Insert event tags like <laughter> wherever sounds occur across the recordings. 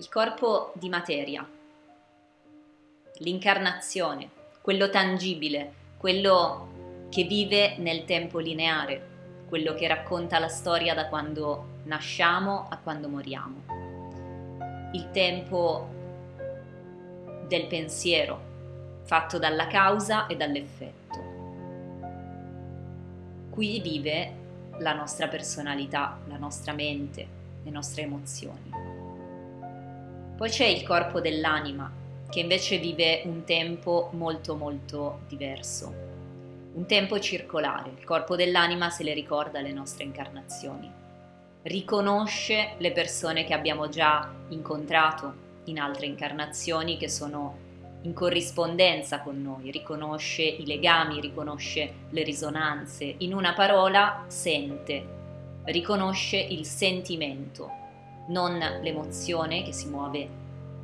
il corpo di materia, l'incarnazione, quello tangibile, quello che vive nel tempo lineare, quello che racconta la storia da quando nasciamo a quando moriamo. Il tempo del pensiero, fatto dalla causa e dall'effetto. Qui vive la nostra personalità, la nostra mente, le nostre emozioni. Poi c'è il corpo dell'anima, che invece vive un tempo molto molto diverso, un tempo circolare. Il corpo dell'anima se le ricorda le nostre incarnazioni, riconosce le persone che abbiamo già incontrato in altre incarnazioni che sono in corrispondenza con noi, riconosce i legami, riconosce le risonanze, in una parola sente, riconosce il sentimento non l'emozione che si muove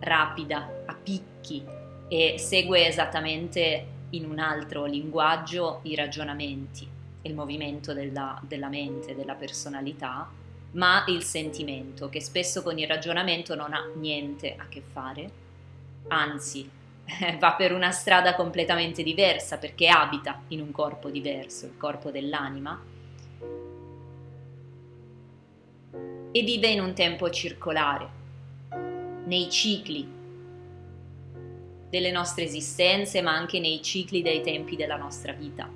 rapida, a picchi e segue esattamente in un altro linguaggio i ragionamenti, il movimento della, della mente, della personalità, ma il sentimento che spesso con il ragionamento non ha niente a che fare, anzi <laughs> va per una strada completamente diversa perché abita in un corpo diverso, il corpo dell'anima, e vive in un tempo circolare, nei cicli delle nostre esistenze, ma anche nei cicli dei tempi della nostra vita.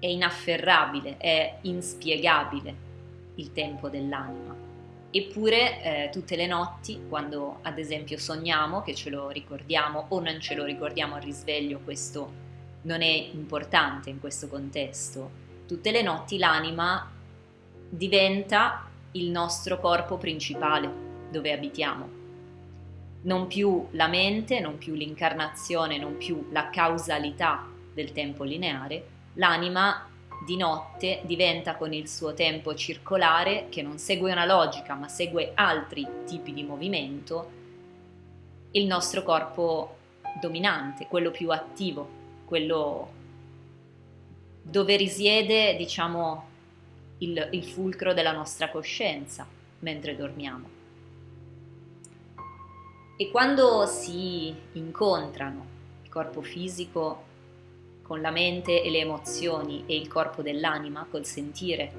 È inafferrabile, è inspiegabile il tempo dell'anima. Eppure eh, tutte le notti, quando ad esempio sogniamo, che ce lo ricordiamo o non ce lo ricordiamo al risveglio, questo non è importante in questo contesto, tutte le notti l'anima diventa il nostro corpo principale dove abitiamo. Non più la mente, non più l'incarnazione, non più la causalità del tempo lineare, l'anima di notte diventa con il suo tempo circolare, che non segue una logica ma segue altri tipi di movimento, il nostro corpo dominante, quello più attivo, quello dove risiede, diciamo, il, il fulcro della nostra coscienza mentre dormiamo. E quando si incontrano il corpo fisico con la mente e le emozioni e il corpo dell'anima col sentire,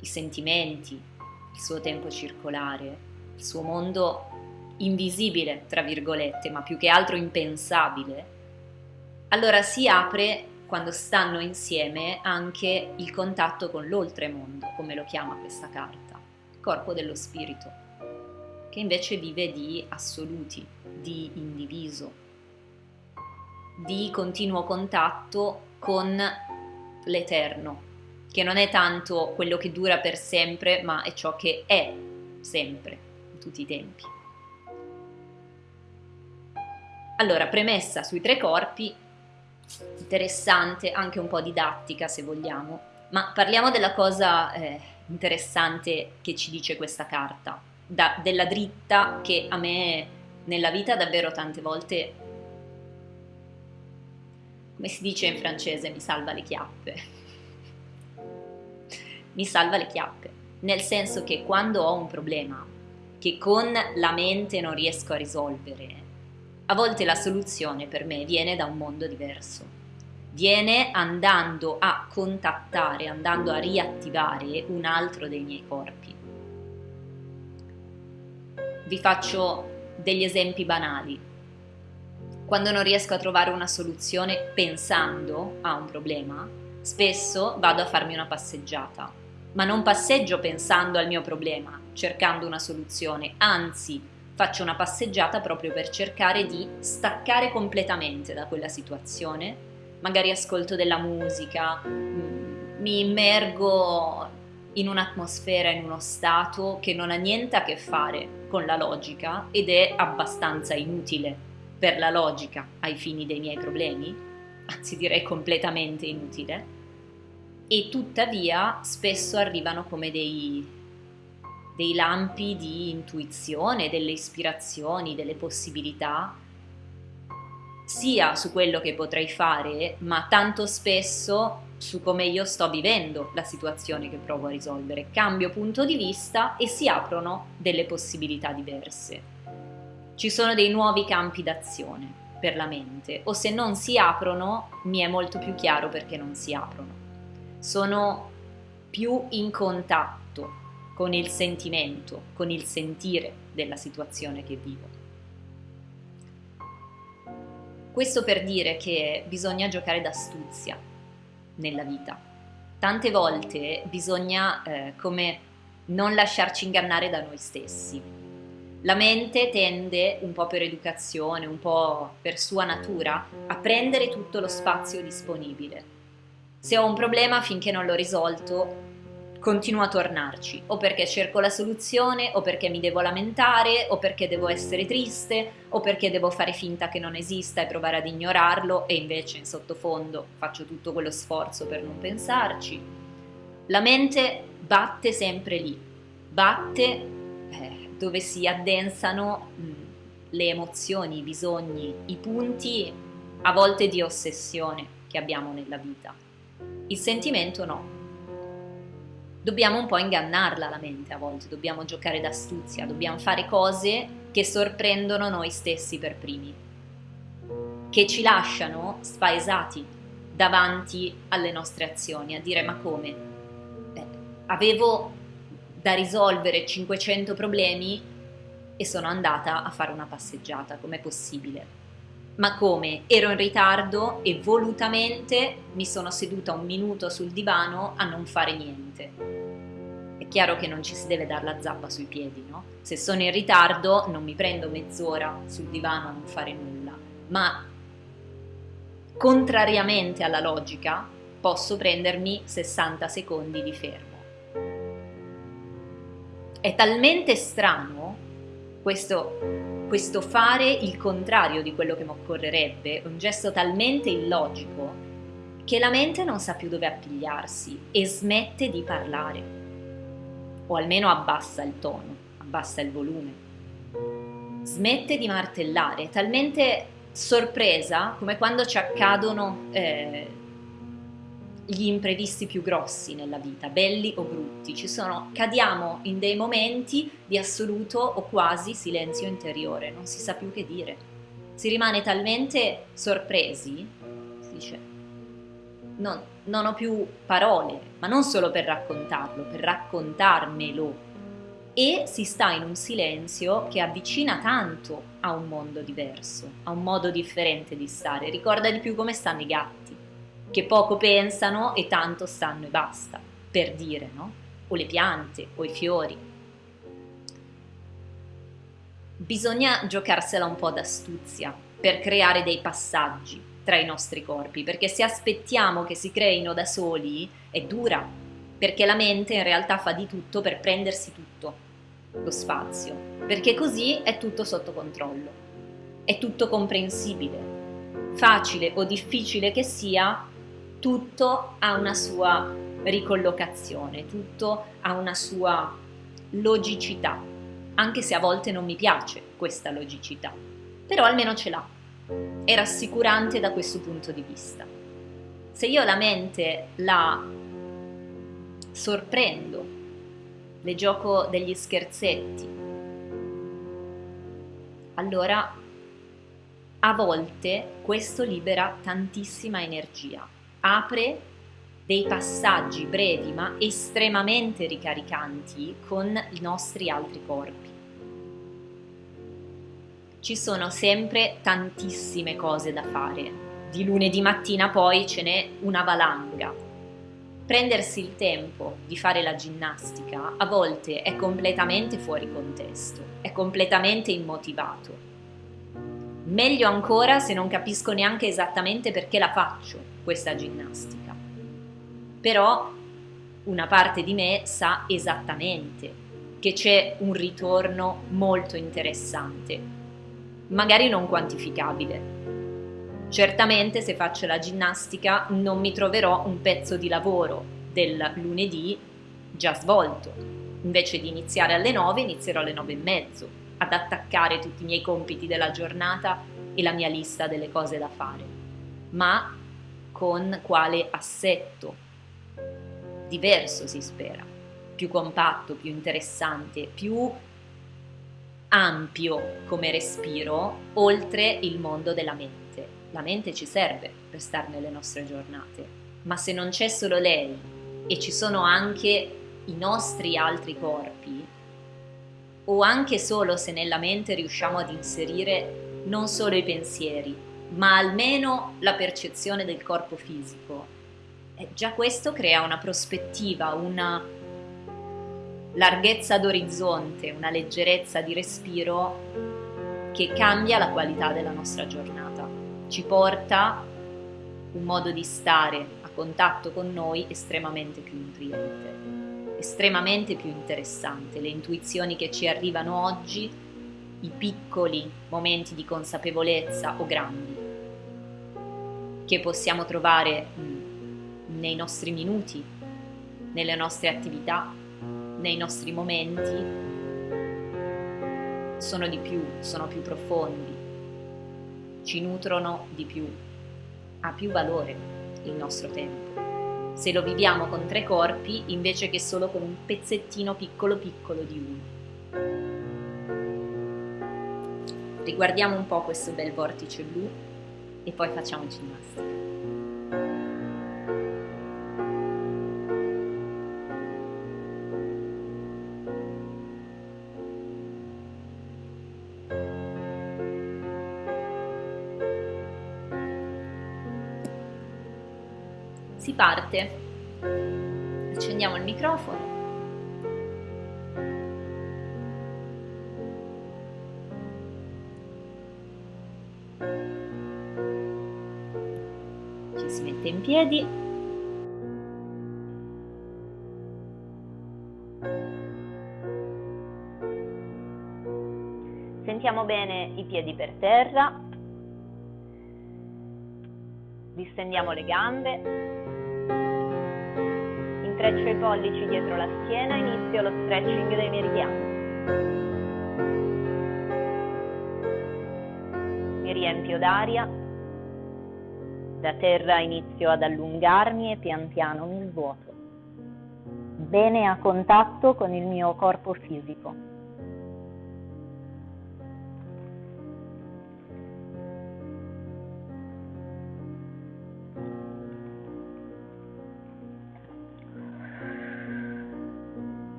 i sentimenti, il suo tempo circolare, il suo mondo invisibile, tra virgolette, ma più che altro impensabile, allora si apre quando stanno insieme anche il contatto con l'oltremondo, come lo chiama questa carta, corpo dello spirito, che invece vive di assoluti, di indiviso, di continuo contatto con l'eterno, che non è tanto quello che dura per sempre, ma è ciò che è sempre, in tutti i tempi. Allora, premessa sui tre corpi, interessante, anche un po' didattica se vogliamo, ma parliamo della cosa eh, interessante che ci dice questa carta, da, della dritta che a me nella vita davvero tante volte, come si dice in francese, mi salva le chiappe. <laughs> mi salva le chiappe, nel senso che quando ho un problema che con la mente non riesco a risolvere, a volte la soluzione per me viene da un mondo diverso. Viene andando a contattare, andando a riattivare un altro dei miei corpi. Vi faccio degli esempi banali. Quando non riesco a trovare una soluzione pensando a un problema, spesso vado a farmi una passeggiata, ma non passeggio pensando al mio problema, cercando una soluzione, anzi faccio una passeggiata proprio per cercare di staccare completamente da quella situazione, magari ascolto della musica, mm, mi immergo in un'atmosfera, in uno stato che non ha niente a che fare con la logica ed è abbastanza inutile per la logica ai fini dei miei problemi, anzi direi completamente inutile, e tuttavia spesso arrivano come dei dei lampi di intuizione, delle ispirazioni, delle possibilità, sia su quello che potrei fare, ma tanto spesso su come io sto vivendo la situazione che provo a risolvere, cambio punto di vista e si aprono delle possibilità diverse. Ci sono dei nuovi campi d'azione per la mente o se non si aprono mi è molto più chiaro perché non si aprono. Sono più in contatto con il sentimento, con il sentire della situazione che vivo. Questo per dire che bisogna giocare d'astuzia nella vita. Tante volte bisogna eh, come non lasciarci ingannare da noi stessi. La mente tende, un po' per educazione, un po' per sua natura, a prendere tutto lo spazio disponibile. Se ho un problema finché non l'ho risolto, continuo a tornarci, o perché cerco la soluzione, o perché mi devo lamentare, o perché devo essere triste, o perché devo fare finta che non esista e provare ad ignorarlo e invece in sottofondo faccio tutto quello sforzo per non pensarci. La mente batte sempre lì, batte eh, dove si addensano mh, le emozioni, i bisogni, i punti a volte di ossessione che abbiamo nella vita. Il sentimento no, dobbiamo un po' ingannarla la mente a volte, dobbiamo giocare d'astuzia, dobbiamo fare cose che sorprendono noi stessi per primi, che ci lasciano spaesati davanti alle nostre azioni, a dire ma come? Beh, avevo da risolvere 500 problemi e sono andata a fare una passeggiata, com'è possibile? Ma come? Ero in ritardo e volutamente mi sono seduta un minuto sul divano a non fare niente è chiaro che non ci si deve dare la zappa sui piedi, no? Se sono in ritardo non mi prendo mezz'ora sul divano a non fare nulla, ma contrariamente alla logica posso prendermi 60 secondi di fermo. È talmente strano questo, questo fare il contrario di quello che mi occorrerebbe, un gesto talmente illogico che la mente non sa più dove appigliarsi e smette di parlare o almeno abbassa il tono, abbassa il volume. Smette di martellare, talmente sorpresa come quando ci accadono eh, gli imprevisti più grossi nella vita, belli o brutti. Ci sono, cadiamo in dei momenti di assoluto o quasi silenzio interiore, non si sa più che dire. Si rimane talmente sorpresi, si dice, non, non ho più parole, ma non solo per raccontarlo, per raccontarmelo. E si sta in un silenzio che avvicina tanto a un mondo diverso, a un modo differente di stare. Ricorda di più come stanno i gatti, che poco pensano e tanto stanno e basta, per dire, no? O le piante, o i fiori. Bisogna giocarsela un po' d'astuzia per creare dei passaggi, tra i nostri corpi, perché se aspettiamo che si creino da soli è dura, perché la mente in realtà fa di tutto per prendersi tutto lo spazio, perché così è tutto sotto controllo, è tutto comprensibile. Facile o difficile che sia, tutto ha una sua ricollocazione, tutto ha una sua logicità, anche se a volte non mi piace questa logicità, però almeno ce l'ha è rassicurante da questo punto di vista. Se io la mente la sorprendo, le gioco degli scherzetti, allora a volte questo libera tantissima energia, apre dei passaggi brevi ma estremamente ricaricanti con i nostri altri corpi ci sono sempre tantissime cose da fare. Di lunedì mattina poi ce n'è una valanga. Prendersi il tempo di fare la ginnastica a volte è completamente fuori contesto, è completamente immotivato. Meglio ancora se non capisco neanche esattamente perché la faccio questa ginnastica. Però una parte di me sa esattamente che c'è un ritorno molto interessante magari non quantificabile. Certamente se faccio la ginnastica non mi troverò un pezzo di lavoro del lunedì già svolto. Invece di iniziare alle 9 inizierò alle 9 e mezzo ad attaccare tutti i miei compiti della giornata e la mia lista delle cose da fare. Ma con quale assetto diverso si spera, più compatto, più interessante, più ampio come respiro oltre il mondo della mente. La mente ci serve per stare nelle nostre giornate, ma se non c'è solo lei e ci sono anche i nostri altri corpi, o anche solo se nella mente riusciamo ad inserire non solo i pensieri, ma almeno la percezione del corpo fisico, eh, già questo crea una prospettiva, una larghezza d'orizzonte, una leggerezza di respiro che cambia la qualità della nostra giornata, ci porta un modo di stare a contatto con noi estremamente più nutriente, estremamente più interessante. Le intuizioni che ci arrivano oggi, i piccoli momenti di consapevolezza o grandi che possiamo trovare nei nostri minuti, nelle nostre attività, nei nostri momenti, sono di più, sono più profondi, ci nutrono di più, ha più valore il nostro tempo. Se lo viviamo con tre corpi invece che solo con un pezzettino piccolo piccolo di uno. Riguardiamo un po' questo bel vortice blu e poi facciamo ginnastica. Si parte. Accendiamo il microfono. Piedi. Sentiamo bene i piedi per terra. Distendiamo le gambe. Intreccio i pollici dietro la schiena, inizio lo stretching dei meridiani. Mi riempio d'aria, da terra inizio ad allungarmi e pian piano mi svuoto. Bene a contatto con il mio corpo fisico.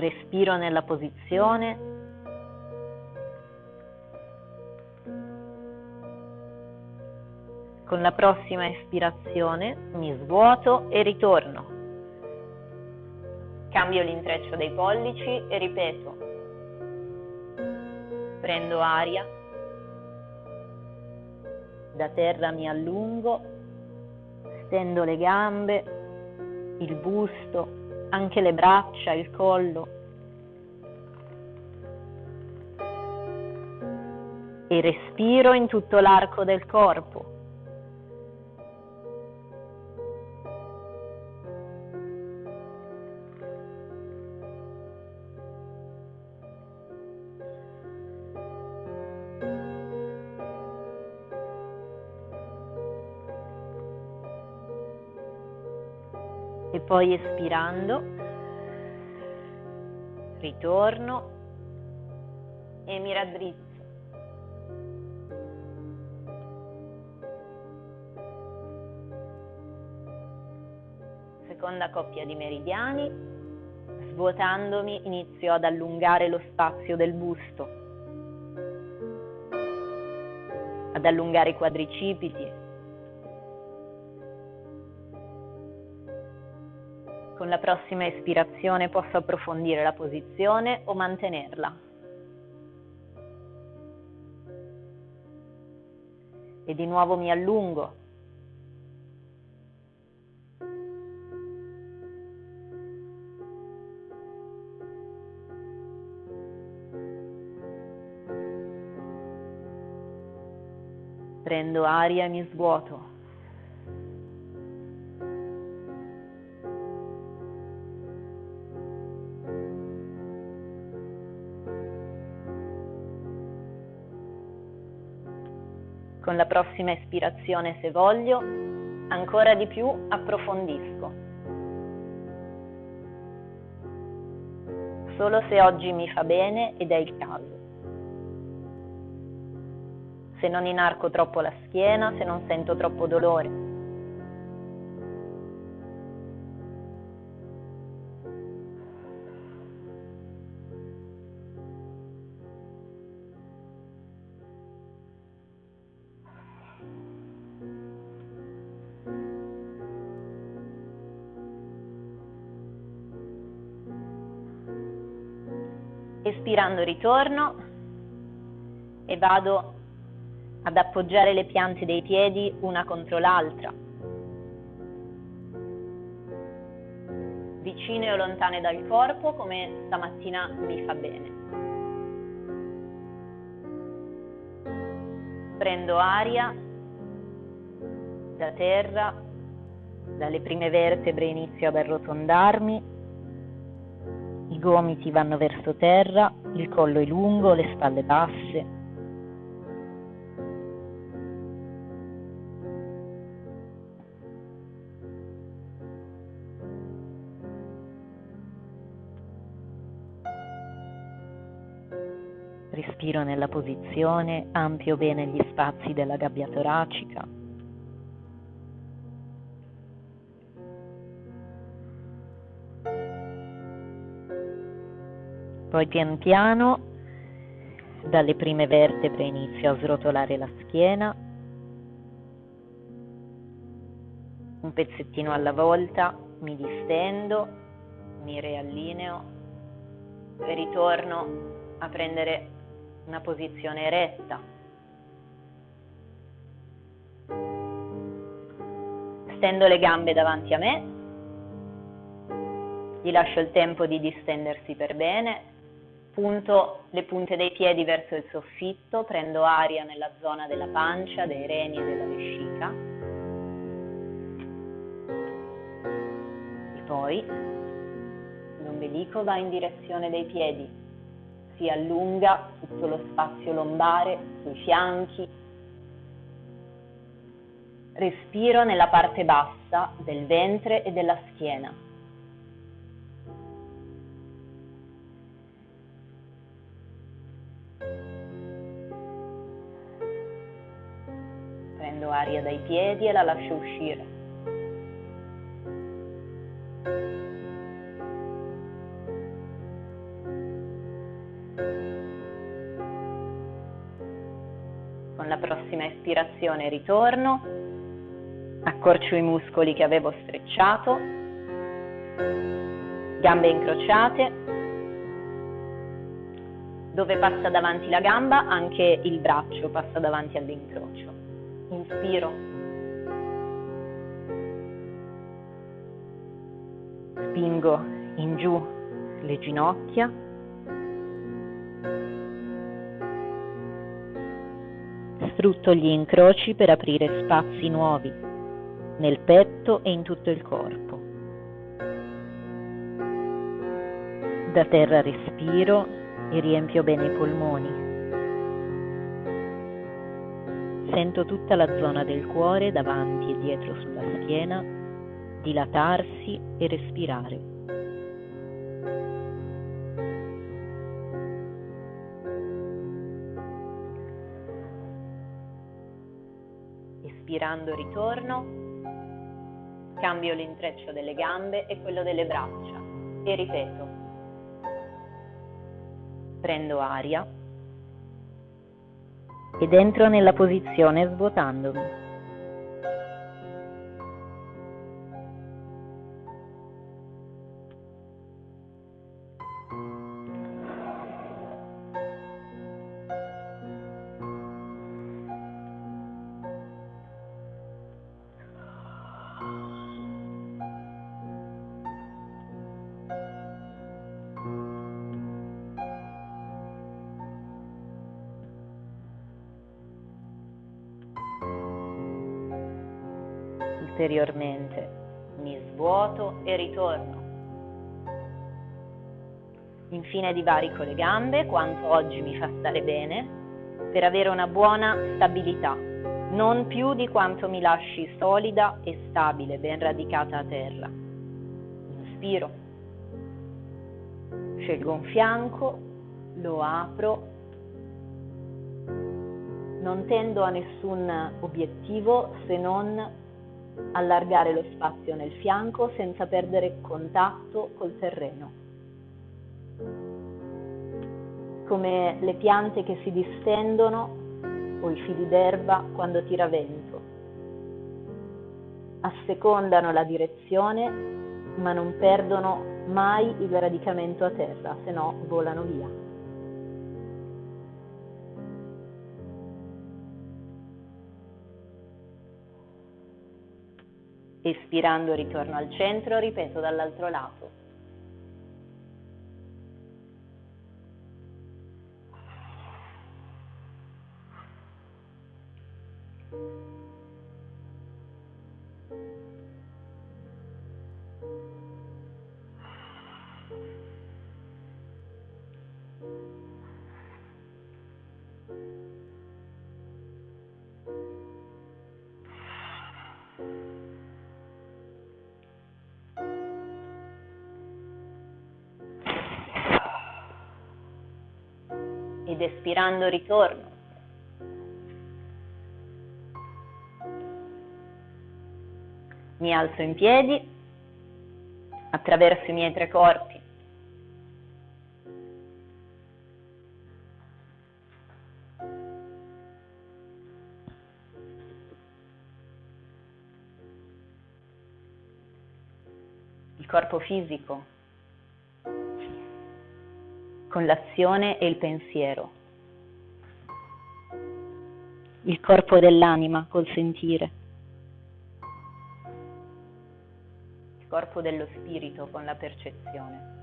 Respiro nella posizione. Con la prossima espirazione mi svuoto e ritorno. Cambio l'intreccio dei pollici e ripeto. Prendo aria. Da terra mi allungo, stendo le gambe, il busto, anche le braccia, il collo. E respiro in tutto l'arco del corpo. Poi espirando ritorno e mi raddrizzo. Seconda coppia di meridiani, svuotandomi inizio ad allungare lo spazio del busto, ad allungare i quadricipiti, la prossima espirazione posso approfondire la posizione o mantenerla. E di nuovo mi allungo. Prendo aria e mi svuoto. Con la prossima espirazione, se voglio, ancora di più approfondisco. Solo se oggi mi fa bene ed è il caso. Se non inarco troppo la schiena, se non sento troppo dolore Espirando ritorno e vado ad appoggiare le piante dei piedi una contro l'altra, vicine o lontane dal corpo come stamattina mi fa bene. Prendo aria da terra, dalle prime vertebre inizio ad arrotondarmi gomiti vanno verso terra, il collo è lungo, le spalle basse. Respiro nella posizione, ampio bene gli spazi della gabbia toracica. Poi pian piano dalle prime vertebre inizio a srotolare la schiena, un pezzettino alla volta mi distendo, mi riallineo e ritorno a prendere una posizione eretta. Stendo le gambe davanti a me, gli lascio il tempo di distendersi per bene punto le punte dei piedi verso il soffitto, prendo aria nella zona della pancia, dei reni e della vescica. E poi l'ombelico va in direzione dei piedi, si allunga tutto lo spazio lombare, sui fianchi. Respiro nella parte bassa del ventre e della schiena. Prendo aria dai piedi e la lascio uscire. Con la prossima espirazione ritorno, accorcio i muscoli che avevo strecciato, gambe incrociate, dove passa davanti la gamba anche il braccio passa davanti all'incrocio inspiro. Spingo in giù le ginocchia. Sfrutto gli incroci per aprire spazi nuovi nel petto e in tutto il corpo. Da terra respiro e riempio bene i polmoni. Sento tutta la zona del cuore davanti e dietro sulla schiena dilatarsi e respirare. Espirando ritorno, cambio l'intreccio delle gambe e quello delle braccia e ripeto. Prendo aria ed entro nella posizione svuotandomi. Ulteriormente, mi svuoto e ritorno. Infine divarico le gambe quanto oggi mi fa stare bene per avere una buona stabilità. non più di quanto mi lasci solida e stabile, ben radicata a terra. Inspiro, scelgo un fianco, lo apro, non tendo a nessun obiettivo se non allargare lo spazio nel fianco senza perdere contatto col terreno. Come le piante che si distendono o i fili d'erba quando tira vento. Assecondano la direzione ma non perdono mai il radicamento a terra, se no volano via. Espirando ritorno al centro, ripeto dall'altro lato. Ed espirando ritorno. Mi alzo in piedi attraverso i miei tre corpi. Il corpo fisico con l'azione e il pensiero. Il corpo dell'anima col sentire. Il corpo dello spirito con la percezione.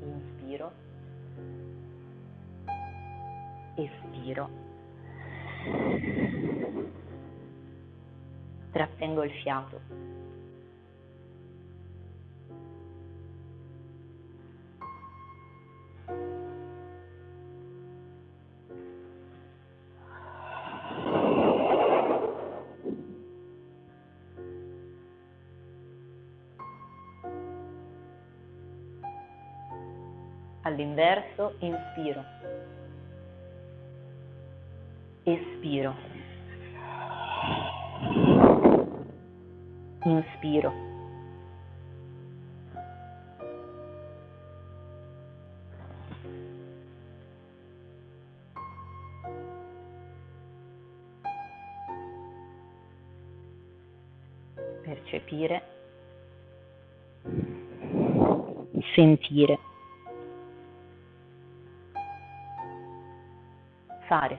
Inspiro. Espiro. Trattengo il fiato. All'inverso, inspiro, espiro, inspiro. Percepire, sentire. Fare.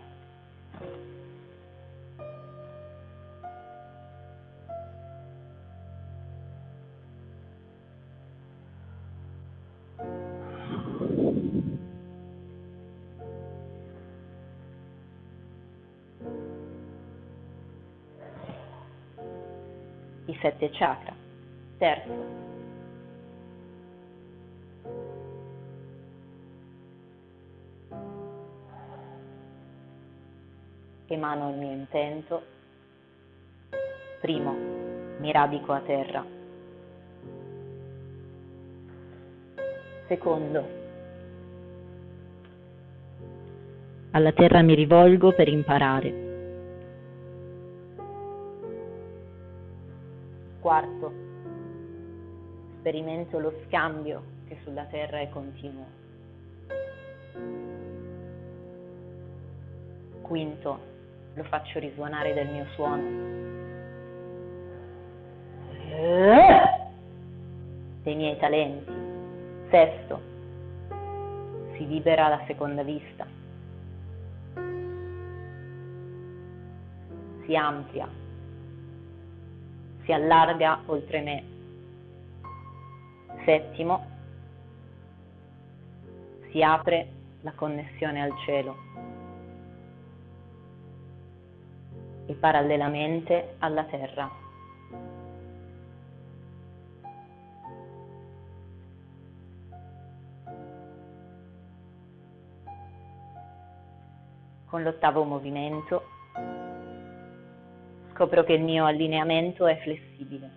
I sette chakra. Terzo, emano il mio intento. Primo, mi radico a terra. Secondo, alla terra mi rivolgo per imparare. Quarto, sperimento lo scambio che sulla terra è continuo. Quinto, lo faccio risuonare del mio suono. Dei miei talenti. Sesto, si libera la seconda vista. Si amplia, si allarga oltre me. Settimo, si apre la connessione al cielo. E parallelamente alla terra. con l'ottavo movimento scopro che il mio allineamento è flessibile.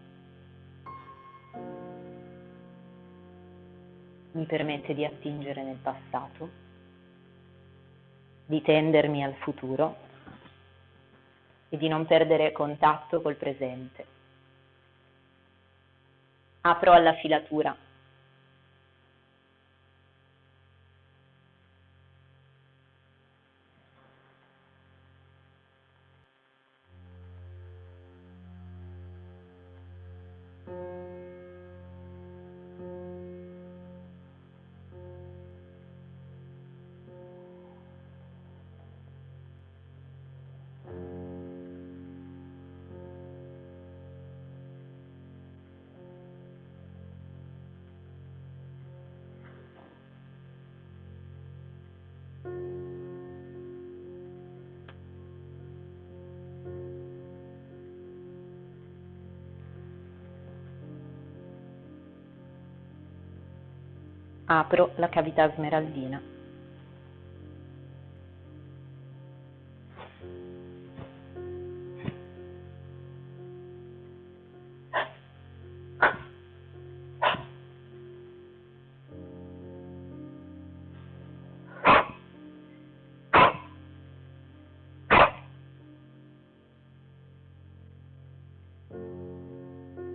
Mi permette di attingere nel passato, di tendermi al futuro e di non perdere contatto col presente. Apro alla filatura apro la cavità smeraldina.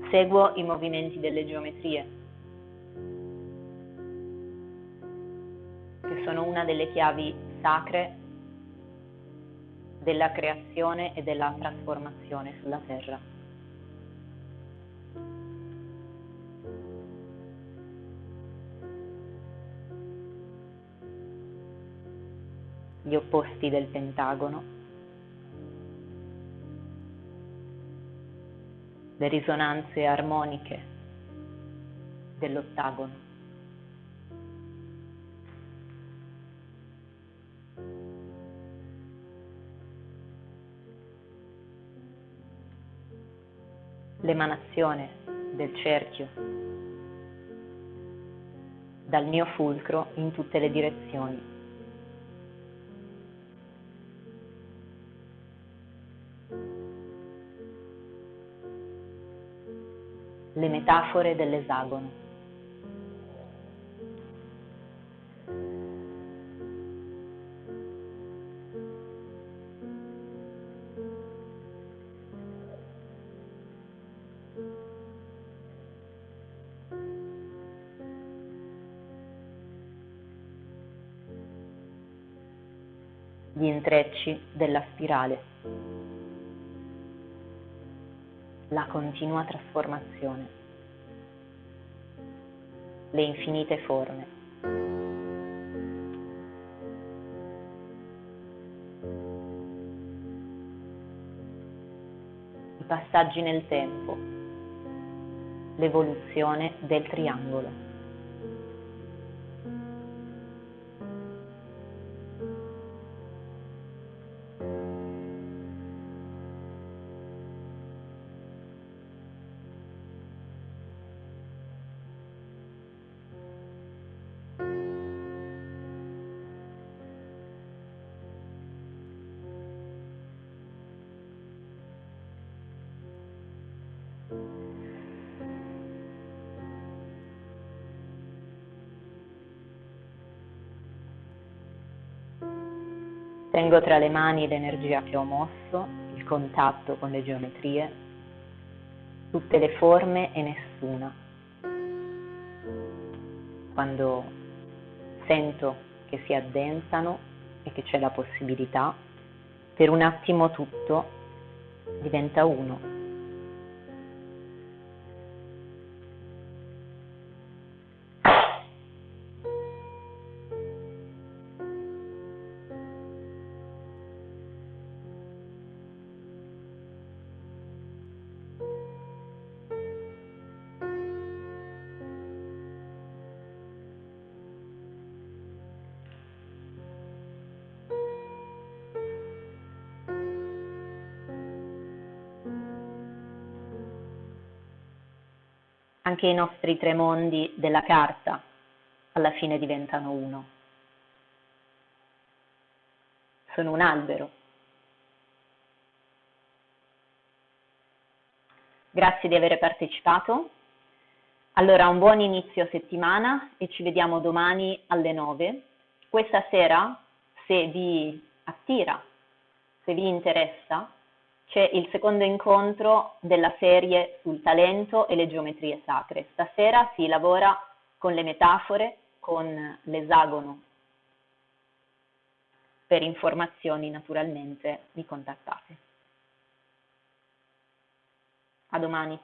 Seguo i movimenti delle geometrie. Una delle chiavi sacre della creazione e della trasformazione sulla Terra. Gli opposti del pentagono, le risonanze armoniche dell'ottagono. L'emanazione del cerchio dal mio fulcro in tutte le direzioni. Le metafore dell'esagono. Spirale. La continua trasformazione. Le infinite forme. I passaggi nel tempo. L'evoluzione del triangolo. Tengo tra le mani l'energia che ho mosso, il contatto con le geometrie, tutte le forme e nessuna. Quando sento che si addensano e che c'è la possibilità, per un attimo tutto diventa uno. Anche i nostri tre mondi della carta alla fine diventano uno. sono un albero. Grazie di aver partecipato. Allora, un buon inizio settimana e ci vediamo domani alle 9. Questa sera, se vi attira, se vi interessa, c'è il secondo incontro della serie sul talento e le geometrie sacre. Stasera si lavora con le metafore, con l'esagono. Per informazioni naturalmente mi contattate. A domani.